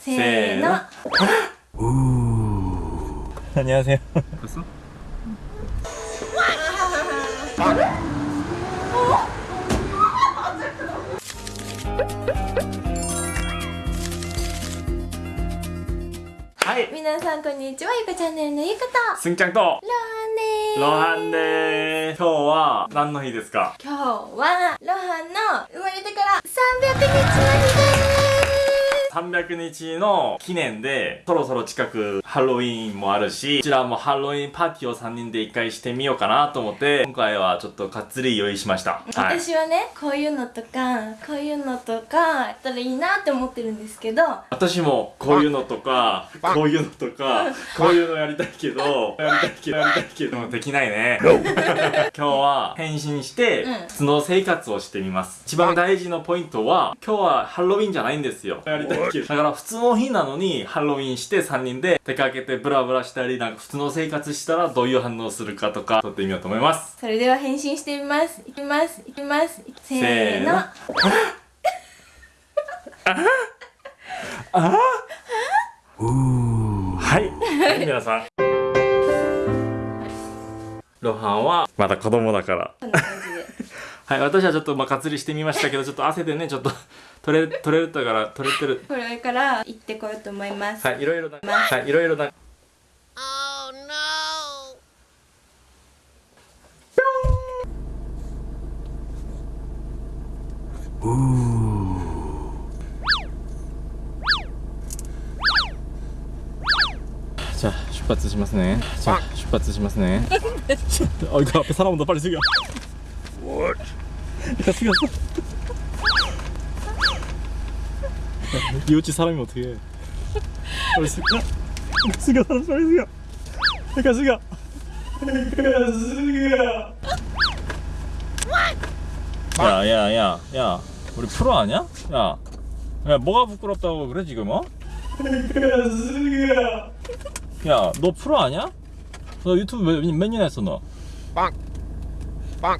せーの 안녕하세요. 봤어? 하이 皆さんこんにちはゆかチャンネルのゆかと 승짱 또 ロハンですロハンです今日は何の日ですか今日はロハンの生まれてから300日の日です 300日の記念でそろそろ近くハロウィーンもあるしこちらもハロウィーンパーティーを3人で一回してみようかなと思って今回はちょっとかっつり用意しました。はい。私はねこういうのとかこういうのとかやったらいいなって思ってるんですけど私もこういうのとかこういうのとかこういうのやりたいけどやりたいけどやりたいけどできないね。今日は変身してうん。普通の生活をしてみます。一番大事なポイントは今日はハロウィンじゃないんですよ。やりただから普通の日なのにハロウィンして3人で出かけてブラブラしたりなんか普通の生活したらどういう反応するかとか撮ってみようと思います。それでは変身してみます。いきます。いきます。せせーの。ー。のはい、はい、皆さんロハンはまだ子供だからはい私はちょっとまあかつりしてみましたけど ちょっと汗でねちょっと取れ取れたから取れてる。これから行ってこようと思います。はいいろいろなはいいろいろな。Oh. no! じゃあ出発しますね。じゃあ出発しますね。ちょっとあ、いか、サラもンだ、パリすぎや。What? 야 숙여 이웃집 사람이 어떻게 해 빨리 숙여 숙여 사람 빨리 숙여 그러니까 숙여 그러니까 숙여 야야야야 야, 우리 프로 아니야? 야, 야 뭐가 부끄럽다고 그래 지금 어? 그러니까 숙여 야, 너 프로 아니야? 너 유튜브 몇, 몇 년 했어, 너? 빵! 빵!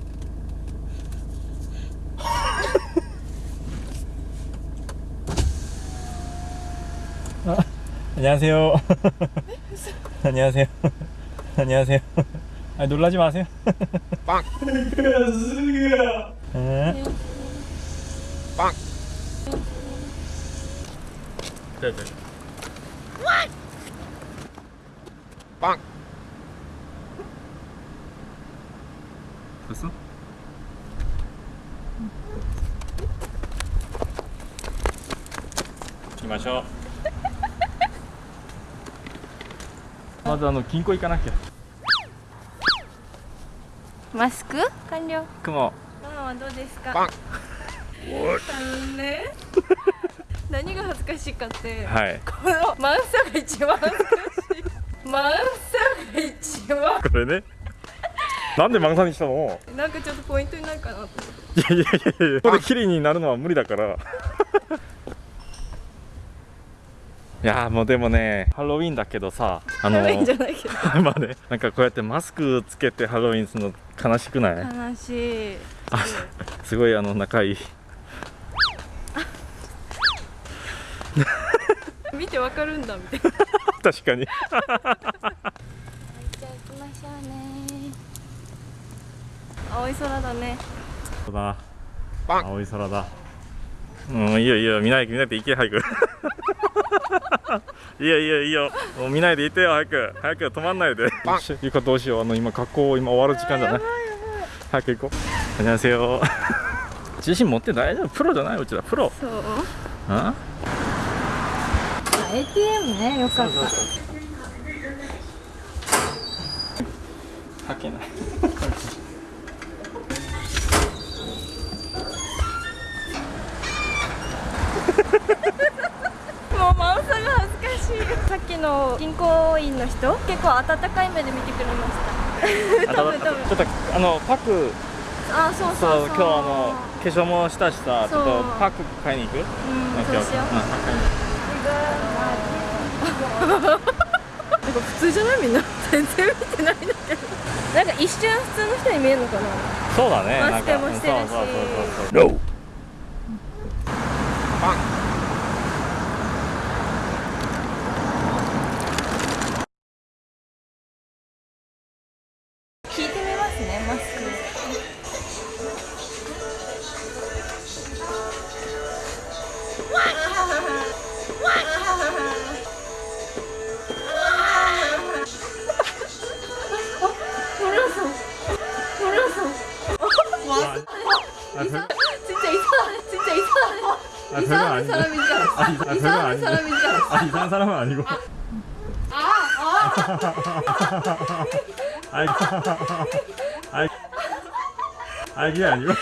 안녕하세요. 안녕하세요. 안녕하세요. 아, 놀라지 마세요. 빵. 빵. 네, 네. 빵. 됐어? 마셔. まずあの銀行行かなきゃ。マスク？完了。雲ママはどうですか？ 빵! あのね何が恥ずかしいかって、はい。このマンサが一番恥ずかしい。マンサが一番。これね。なんでマンサにしたの？なんかちょっとポイントになるかなって。いやいやいやいやここで綺麗になるのは無理だからいやーもうでもねハロウィンだけどさあのハロウィンじゃないけど。まあねなんかこうやってマスクつけてハロウィンするの悲しくない？悲しい。あすごいあの仲いい。見てわかるんだみたいな。確かに。じゃあ行きましょうね。青い空だね。そうだ。パン。青い空だ。うんいいよいいよ。見ない見ないで行け早く いやいやいやもう見ないでいてよ早く。早く止まんないで。ゆかどうしよう。あの今格好今終わる時間じゃない。早く行こう。こんにち自信持って大丈夫プロじゃないうちらプロ。そう。あ？ATM ねよかった。そうそうそう。かけない。さっきの銀行員の人結構温かい目で見てくれました。多分多分ちょっとあのパックあそうそそう。う今日あの化粧もしたしさちょっとそうパック買いに行く？うんそうしよう。なんか普通じゃない？みんな。全然見てないんだけど。なんか一瞬普通の人に見えるのかな？そうだね。マスクもしてるし。なんかそうそうそうそう。NO! 빵! 아, 이상 진짜 아, 이상한 진짜 이상한 아, 이상한 사람인 줄 알았어. 아, 이상, 아, 이상한 사람인 줄 알았어. 아, 이상한 사람은 아니고. 아, 아. 아, 아, 아, 이게 아니고.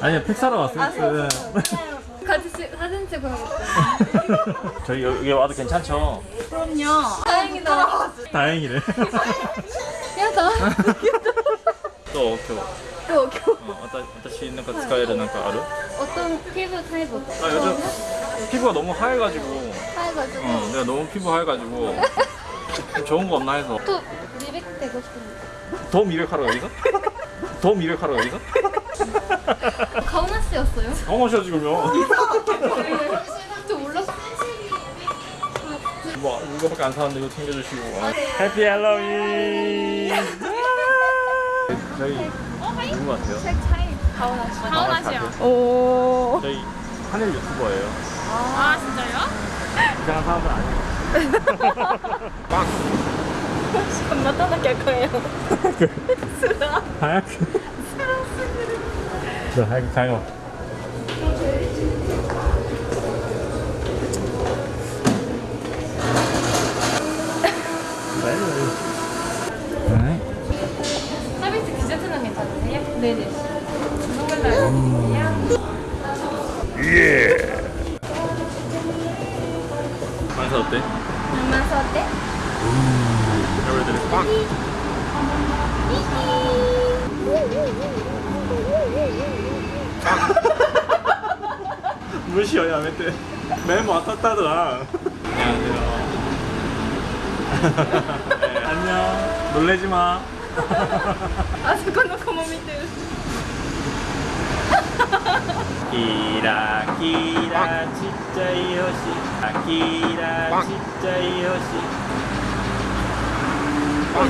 아니야, 팩 사러 왔어. 아, 네, 네. 네. 같이 사진 찍어야겠다. 저희 여기 와도 괜찮죠? 그럼요. 다행이다. 아, 다행이네. 야, 나. 또 어떻게 私なんか使えるなんかある 어떤 피부 타입 어때? 아 요즘 피부가 너무 하얘가지고 하얘가지고 어 내가 너무 피부 하얘가지고 좀 좋은 거 없나 해서 또 리백 되고 싶은데 더 미백하러 여기서? 더 미백하러 여기서? 가오나 씨였어요? 강원시야 지금요 저 몰랐어 뭐 이거밖에 안 사는데 이거 챙겨주시고 아. 해피 할로윈 저희 누구 같아요? 책 차이 가오나 씨요. 오. 저희 하늘 유튜버예요. 아 진짜요? 이상한 사람은 아니에요. 엄마 떠나게 할 거예요. 쓰라 하얗게. 저 하얗게 가요. 感想って？無視をやめて。目も当たっただ あそこの子も見てる。キラキラちっちゃい星。キラちっちゃい星。パン。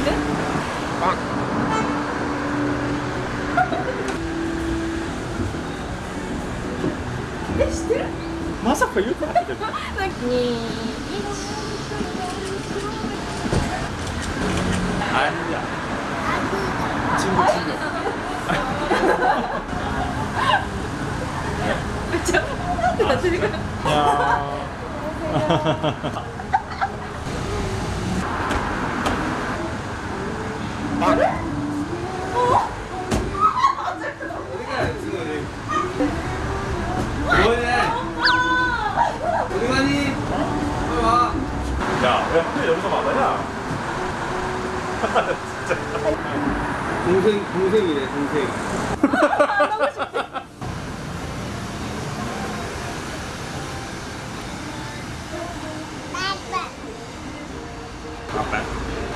パン。え、知ってる？まさか言う かっあれだチンゴチン 진짜 나 지금 야 그래? 어? 야, 왜또 여기서 막아냐? 동생, 동생이래, 동생.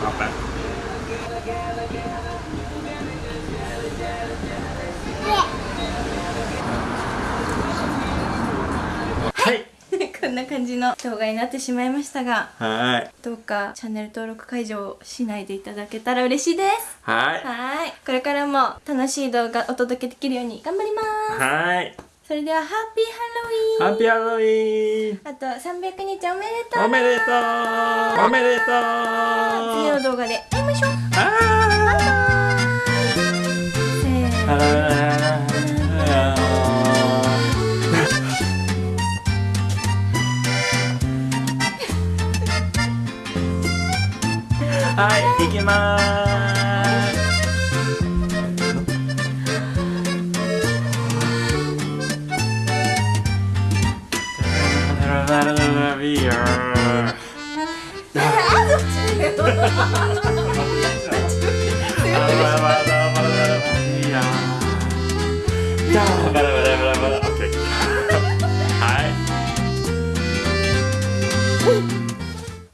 Not bad. こんな感じの動画になってしまいましたがはいどうかチャンネル登録解除をしないでいただけたら嬉しいです。はいはい。これからも楽しい動画お届けできるように頑張ります。はいそれではハッピーハロウィン。ハッピーハロウィン。あと三百日おめでとう。おめでとう。おめでとう。次の動画で会いましょう。バイバイ。せーの。that in the Yeah.